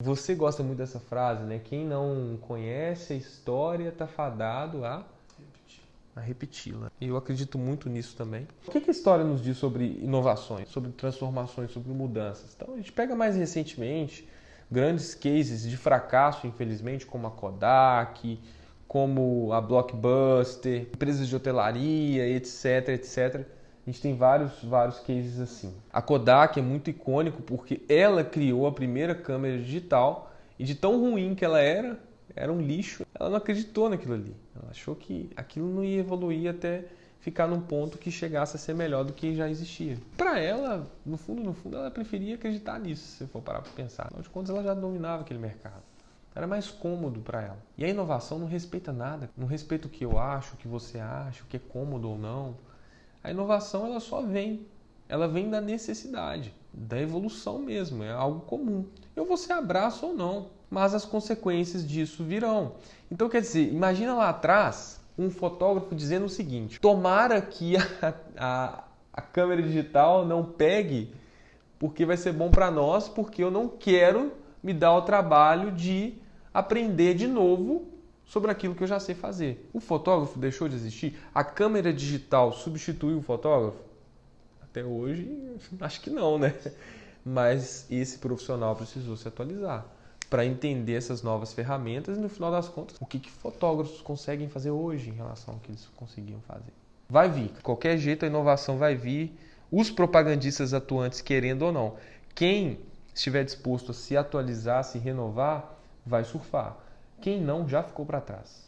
Você gosta muito dessa frase, né? Quem não conhece a história está fadado a a repeti-la. E eu acredito muito nisso também. O que, que a história nos diz sobre inovações, sobre transformações, sobre mudanças? Então, a gente pega mais recentemente grandes cases de fracasso, infelizmente, como a Kodak, como a Blockbuster, empresas de hotelaria, etc, etc. A gente tem vários, vários cases assim. A Kodak é muito icônico porque ela criou a primeira câmera digital e de tão ruim que ela era, era um lixo. Ela não acreditou naquilo ali. Ela achou que aquilo não ia evoluir até ficar num ponto que chegasse a ser melhor do que já existia. Para ela, no fundo, no fundo, ela preferia acreditar nisso, se for parar para pensar. Afinal de contas, ela já dominava aquele mercado. Era mais cômodo para ela. E a inovação não respeita nada. Não respeita o que eu acho, o que você acha, o que é cômodo ou não. A inovação ela só vem. Ela vem da necessidade, da evolução mesmo. É algo comum. Eu você abraça ou não mas as consequências disso virão. Então, quer dizer, imagina lá atrás um fotógrafo dizendo o seguinte: tomara que a, a, a câmera digital não pegue, porque vai ser bom para nós, porque eu não quero me dar o trabalho de aprender de novo sobre aquilo que eu já sei fazer. O fotógrafo deixou de existir? A câmera digital substituiu o fotógrafo? Até hoje, acho que não, né? Mas esse profissional precisou se atualizar para entender essas novas ferramentas e no final das contas o que, que fotógrafos conseguem fazer hoje em relação ao que eles conseguiam fazer. Vai vir, de qualquer jeito a inovação vai vir, os propagandistas atuantes querendo ou não. Quem estiver disposto a se atualizar, se renovar, vai surfar. Quem não já ficou para trás.